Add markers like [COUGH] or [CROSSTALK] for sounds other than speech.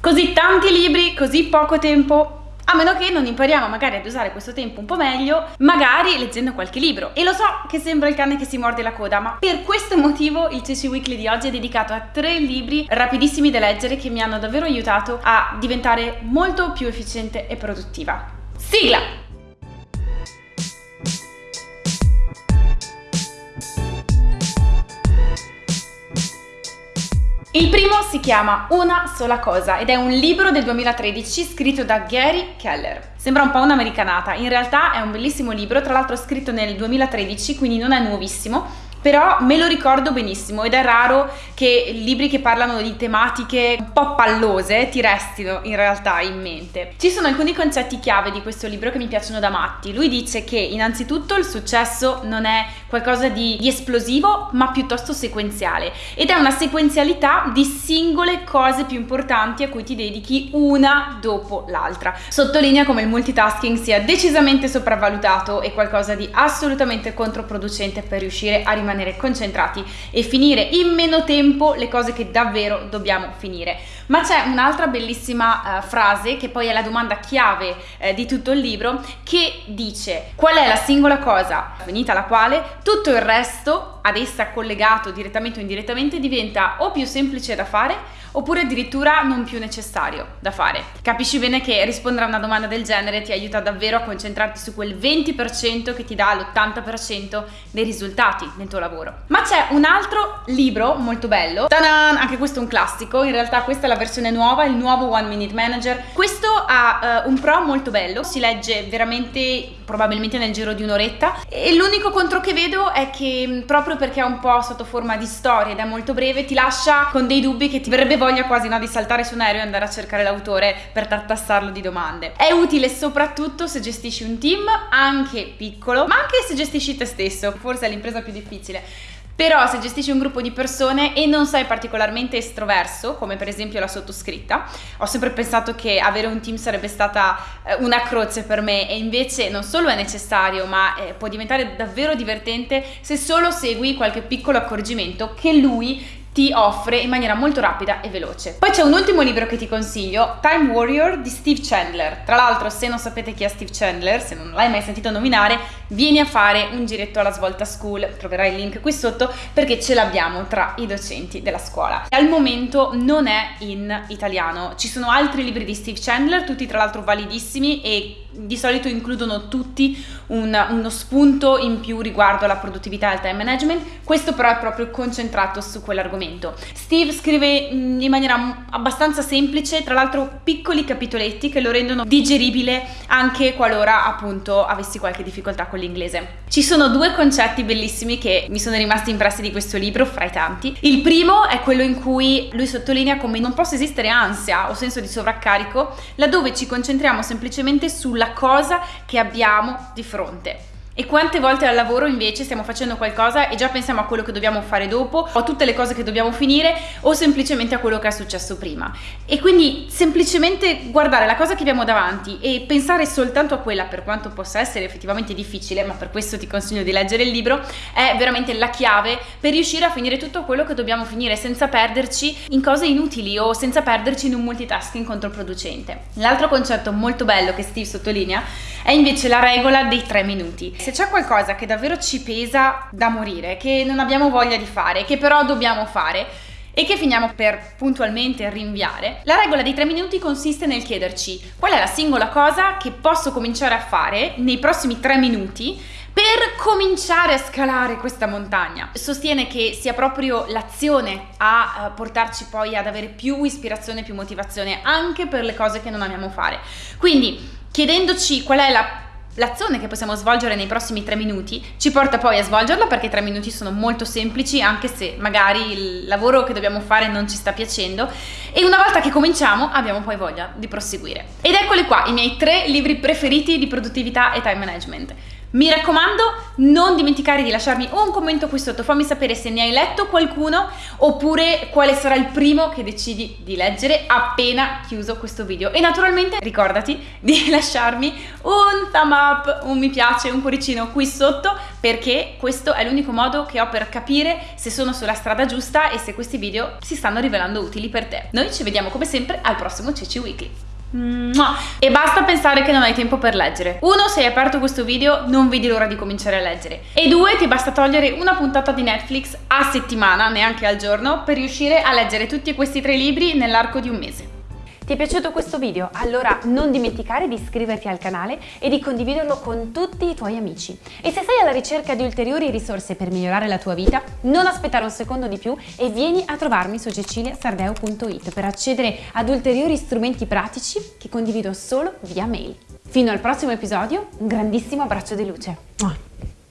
Così tanti libri, così poco tempo, a meno che non impariamo magari ad usare questo tempo un po' meglio, magari leggendo qualche libro. E lo so che sembra il cane che si morde la coda, ma per questo motivo il CC Weekly di oggi è dedicato a tre libri rapidissimi da leggere che mi hanno davvero aiutato a diventare molto più efficiente e produttiva. Sigla! Si chiama Una sola cosa ed è un libro del 2013 scritto da Gary Keller. Sembra un po' un'americanata, in realtà è un bellissimo libro, tra l'altro scritto nel 2013, quindi non è nuovissimo però me lo ricordo benissimo ed è raro che libri che parlano di tematiche un po' pallose ti restino in realtà in mente. Ci sono alcuni concetti chiave di questo libro che mi piacciono da matti. Lui dice che innanzitutto il successo non è qualcosa di, di esplosivo ma piuttosto sequenziale ed è una sequenzialità di singole cose più importanti a cui ti dedichi una dopo l'altra. Sottolinea come il multitasking sia decisamente sopravvalutato e qualcosa di assolutamente controproducente per riuscire a rimanere concentrati e finire in meno tempo le cose che davvero dobbiamo finire. Ma c'è un'altra bellissima uh, frase che poi è la domanda chiave uh, di tutto il libro che dice qual è la singola cosa finita la quale tutto il resto ad essa collegato direttamente o indirettamente diventa o più semplice da fare oppure addirittura non più necessario da fare. Capisci bene che rispondere a una domanda del genere ti aiuta davvero a concentrarti su quel 20% che ti dà l'80% dei risultati nel tuo lavoro. Ma c'è un altro libro molto bello, Ta-da! anche questo è un classico, in realtà questa è la versione nuova, il nuovo One Minute Manager. Questo ha uh, un pro molto bello, si legge veramente probabilmente nel giro di un'oretta e l'unico contro che vedo è che proprio perché è un po' sotto forma di storia ed è molto breve ti lascia con dei dubbi che ti verrebbe voglia quasi no, di saltare su un aereo e andare a cercare l'autore per tartassarlo di domande. È utile soprattutto se gestisci un team, anche piccolo, ma anche se gestisci te stesso, forse è l'impresa più difficile. Però se gestisci un gruppo di persone e non sei particolarmente estroverso, come per esempio la sottoscritta, ho sempre pensato che avere un team sarebbe stata eh, una croce per me e invece non solo è necessario, ma eh, può diventare davvero divertente se solo segui qualche piccolo accorgimento che lui ti offre in maniera molto rapida e veloce. Poi c'è un ultimo libro che ti consiglio, Time Warrior di Steve Chandler. Tra l'altro, se non sapete chi è Steve Chandler, se non l'hai mai sentito nominare, vieni a fare un giretto alla Svolta School, troverai il link qui sotto perché ce l'abbiamo tra i docenti della scuola. Al momento non è in italiano, ci sono altri libri di Steve Chandler, tutti tra l'altro validissimi e di solito includono tutti un, uno spunto in più riguardo alla produttività e al time management, questo però è proprio concentrato su quell'argomento. Steve scrive in maniera abbastanza semplice, tra l'altro piccoli capitoletti che lo rendono digeribile anche qualora appunto avessi qualche difficoltà con l'inglese. Ci sono due concetti bellissimi che mi sono rimasti impressi di questo libro, fra i tanti. Il primo è quello in cui lui sottolinea come non possa esistere ansia o senso di sovraccarico laddove ci concentriamo semplicemente sulla cosa che abbiamo di fronte. E quante volte al lavoro invece stiamo facendo qualcosa e già pensiamo a quello che dobbiamo fare dopo, o a tutte le cose che dobbiamo finire, o semplicemente a quello che è successo prima. E quindi semplicemente guardare la cosa che abbiamo davanti e pensare soltanto a quella, per quanto possa essere effettivamente difficile, ma per questo ti consiglio di leggere il libro, è veramente la chiave per riuscire a finire tutto quello che dobbiamo finire senza perderci in cose inutili o senza perderci in un multitasking controproducente. L'altro concetto molto bello che Steve sottolinea è invece la regola dei tre minuti. Se c'è qualcosa che davvero ci pesa da morire, che non abbiamo voglia di fare, che però dobbiamo fare, e che finiamo per puntualmente rinviare, la regola dei tre minuti consiste nel chiederci qual è la singola cosa che posso cominciare a fare nei prossimi tre minuti per cominciare a scalare questa montagna. Sostiene che sia proprio l'azione a uh, portarci poi ad avere più ispirazione, più motivazione anche per le cose che non amiamo fare. Quindi chiedendoci qual è la L'azione che possiamo svolgere nei prossimi tre minuti ci porta poi a svolgerla perché tre minuti sono molto semplici anche se magari il lavoro che dobbiamo fare non ci sta piacendo e una volta che cominciamo abbiamo poi voglia di proseguire. Ed eccoli qua i miei tre libri preferiti di produttività e time management. Mi raccomando, non dimenticare di lasciarmi un commento qui sotto, fammi sapere se ne hai letto qualcuno oppure quale sarà il primo che decidi di leggere appena chiuso questo video. E naturalmente ricordati di [LAUGHS] lasciarmi un thumb up, un mi piace, un cuoricino qui sotto perché questo è l'unico modo che ho per capire se sono sulla strada giusta e se questi video si stanno rivelando utili per te. Noi ci vediamo come sempre al prossimo Ceci Weekly. E basta pensare che non hai tempo per leggere. Uno, se hai aperto questo video, non vedi l'ora di cominciare a leggere. E due, ti basta togliere una puntata di Netflix a settimana, neanche al giorno, per riuscire a leggere tutti questi tre libri nell'arco di un mese. Ti è piaciuto questo video? Allora non dimenticare di iscriverti al canale e di condividerlo con tutti i tuoi amici. E se sei alla ricerca di ulteriori risorse per migliorare la tua vita, non aspettare un secondo di più e vieni a trovarmi su ceciliasardeo.it per accedere ad ulteriori strumenti pratici che condivido solo via mail. Fino al prossimo episodio, un grandissimo abbraccio di luce.